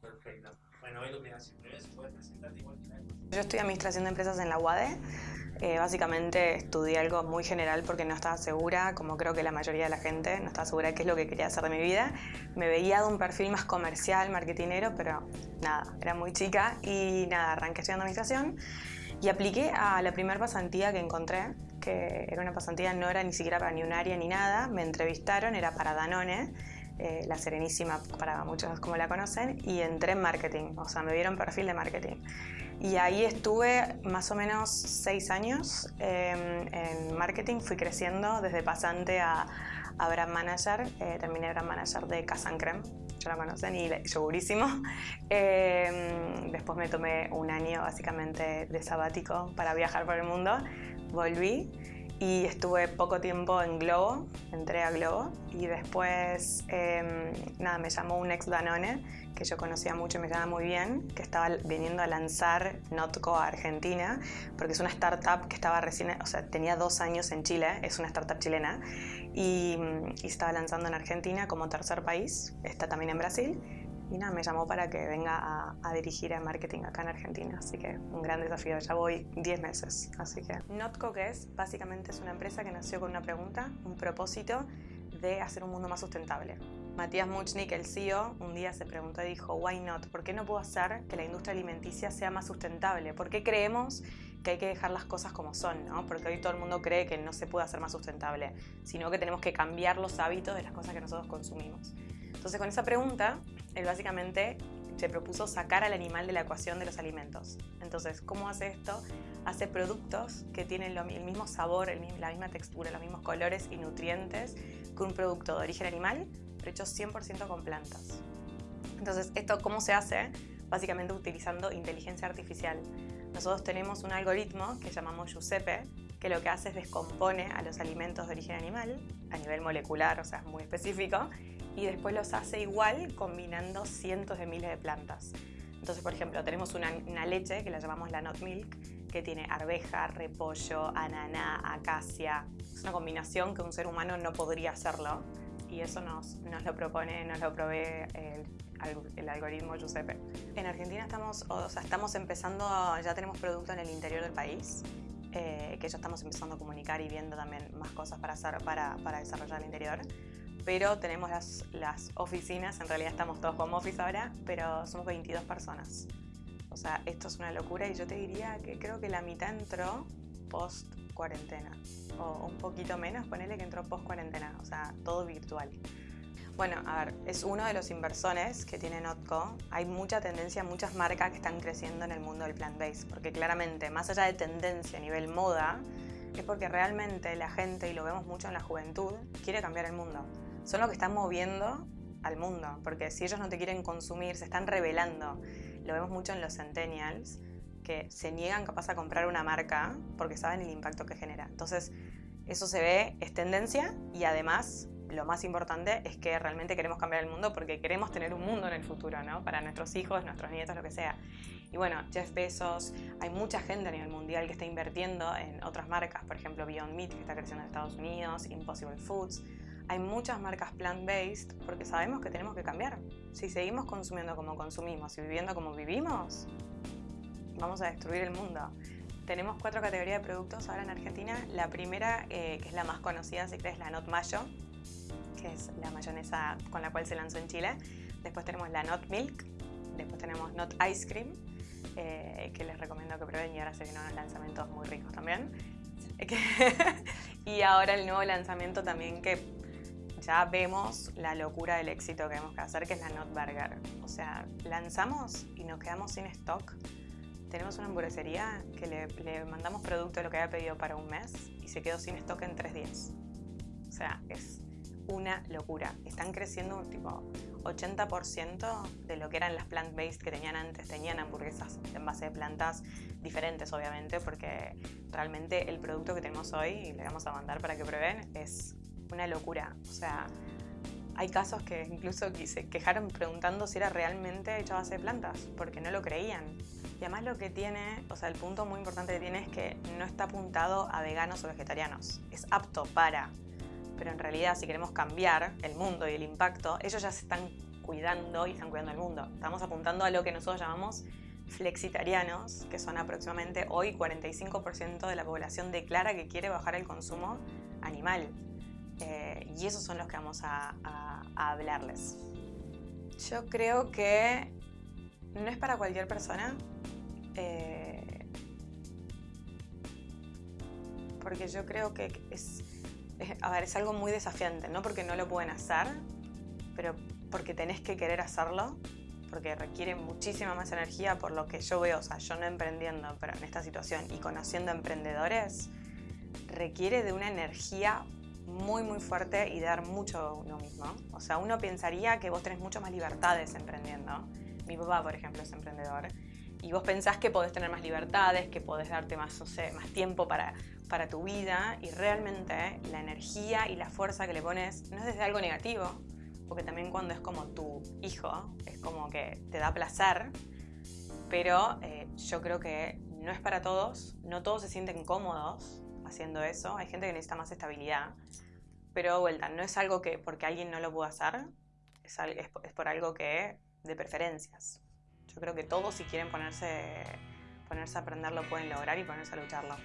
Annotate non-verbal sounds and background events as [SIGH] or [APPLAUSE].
Perfecto. Bueno, hoy presentarte igual que Yo estudié Administración de Empresas en la UADE. Eh, básicamente estudié algo muy general porque no estaba segura, como creo que la mayoría de la gente, no estaba segura de qué es lo que quería hacer de mi vida. Me veía de un perfil más comercial, marketinero, pero nada, era muy chica y nada, arranqué estudiando Administración y apliqué a la primera pasantía que encontré, que era una pasantía, no era ni siquiera para ni un área ni nada, me entrevistaron, era para Danone, eh, la Serenísima para muchos como la conocen, y entré en marketing, o sea, me dieron perfil de marketing. Y ahí estuve más o menos seis años em, en marketing, fui creciendo desde pasante a, a brand manager, eh, terminé brand manager de Casan Creme, ya la conocen, y yogurísimo. [LAUGHS] Em, después me tomé un año básicamente de sabático para viajar por el mundo, volví y estuve poco tiempo en Globo, entré a Globo y después em, nada, me llamó un ex Danone que yo conocía mucho y me llamaba muy bien, que estaba viniendo a lanzar Notco a Argentina, porque es una startup que estaba recién, o sea, tenía dos años en Chile, es una startup chilena, y estaba lanzando en Argentina como tercer país, está también en Brasil, y nada, me llamó para que venga a, a, dirigir el marketing acá en Argentina, así que un gran desafío, ya voy 10 meses, así que... Notco, que es? Básicamente es una empresa que nació con una pregunta, un propósito de hacer un mundo más sustentable. Matías Muchnik, el CEO, un día se preguntó y dijo, why not? ¿Por qué no puedo hacer que la industria alimenticia sea más sustentable? ¿Por qué creemos que hay que dejar las cosas como son? ¿no? Porque hoy todo el mundo cree que no se puede hacer más sustentable, sino que tenemos que cambiar los hábitos de las cosas que nosotros consumimos. Entonces con esa pregunta, él básicamente se propuso sacar al animal de la ecuación de los alimentos. Entonces, ¿cómo hace esto? Hace productos que tienen el mismo sabor, la misma textura, los mismos colores y nutrientes que un producto de origen animal, pero hecho 100% con plantas. Entonces, ¿esto cómo se hace? Básicamente utilizando inteligencia artificial. Nosotros tenemos un algoritmo que llamamos Giuseppe, que lo que hace es descompone a los alimentos de origen animal, a nivel molecular, o sea, muy específico, y después los hace igual combinando cientos de miles de plantas. Entonces, por ejemplo, tenemos una, una leche que la llamamos la Not Milk, que tiene arveja, repollo, ananá, acacia. Es una combinación que un ser humano no podría hacerlo y eso nos, nos lo propone, nos lo provee el, el, algoritmo Giuseppe. En Argentina estamos, o sea, estamos empezando, ya tenemos producto en el interior del país, eh, que ya estamos empezando a comunicar y viendo también más cosas para, hacer, para, para desarrollar el interior pero tenemos las, las, oficinas, en realidad estamos todos como office ahora, pero somos 22 personas. O sea, esto es una locura y yo te diría que creo que la mitad entró post cuarentena o un poquito menos, ponele que entró post cuarentena, o sea, todo virtual. Bueno, a ver, es uno de los inversores que tiene Notco. Hay mucha tendencia, muchas marcas que están creciendo en el mundo del plant-based, porque claramente, más allá de tendencia a nivel moda, es porque realmente la gente, y lo vemos mucho en la juventud, quiere cambiar el mundo son los que están moviendo al mundo, porque si ellos no te quieren consumir, se están revelando. Lo vemos mucho en los centennials, que se niegan capaz a comprar una marca porque saben el impacto que genera. Entonces, eso se ve, es tendencia y además lo más importante es que realmente queremos cambiar el mundo porque queremos tener un mundo en el futuro, ¿no? Para nuestros hijos, nuestros nietos, lo que sea. Y bueno, Jeff Bezos, hay mucha gente a nivel mundial que está invirtiendo en otras marcas, por ejemplo Beyond Meat, que está creciendo en Estados Unidos, Impossible Foods. Hay muchas marcas plant-based porque sabemos que tenemos que cambiar. Si seguimos consumiendo como consumimos y viviendo como vivimos, vamos a destruir el mundo. Tenemos cuatro categorías de productos ahora en Argentina. La primera, eh, que es la más conocida, si crees, la Not Mayo, que es la mayonesa con la cual se lanzó en Chile. Después tenemos la Not Milk, después tenemos Not Ice Cream, eh, que les recomiendo que prueben y ahora se vienen unos lanzamientos muy ricos también. [LAUGHS] y ahora el nuevo lanzamiento también que ya vemos la locura del éxito que tenemos que hacer, que es la Not Burger. O sea, lanzamos y nos quedamos sin stock. Tenemos una hamburguesería que le, le mandamos producto de lo que había pedido para un mes y se quedó sin stock en tres días. O sea, es una locura. Están creciendo un tipo 80% de lo que eran las plant-based que tenían antes. Tenían hamburguesas en base de plantas diferentes, obviamente, porque realmente el producto que tenemos hoy, y le vamos a mandar para que prueben, es una locura. O sea, hay casos que incluso se quejaron preguntando si era realmente hecho a base de plantas, porque no lo creían. Y además lo que tiene, o sea, el punto muy importante que tiene es que no está apuntado a veganos o vegetarianos. Es apto para pero en realidad si queremos cambiar el mundo y el impacto, ellos ya se están cuidando y están cuidando el mundo. Estamos apuntando a lo que nosotros llamamos flexitarianos, que son aproximadamente hoy 45% de la población declara que quiere bajar el consumo animal. Eh, y esos son los que vamos a, hablarles. Yo creo que no es para cualquier persona. Eh, porque yo creo que es, a ver, es algo muy desafiante, no porque no lo pueden hacer, pero porque tenés que querer hacerlo porque requiere muchísima más energía por lo que yo veo, o sea, yo no emprendiendo, pero en esta situación y conociendo emprendedores, requiere de una energía muy muy fuerte y dar mucho uno mismo. O sea, uno pensaría que vos tenés mucho más libertades emprendiendo. Mi papá, por ejemplo, es emprendedor. Y vos pensás que podés tener más libertades, que podés darte más, no sé, más tiempo para, para tu vida y realmente la energía y la fuerza que le pones no es desde algo negativo, porque también cuando es como tu hijo, es como que te da placer, pero eh, yo creo que no es para todos, no todos se sienten cómodos haciendo eso, hay gente que necesita más estabilidad, pero vuelta, no es algo que porque alguien no lo puede hacer, es, por algo que de preferencias. Yo creo que todos si quieren ponerse, ponerse a aprender lo pueden lograr y ponerse a lucharlo.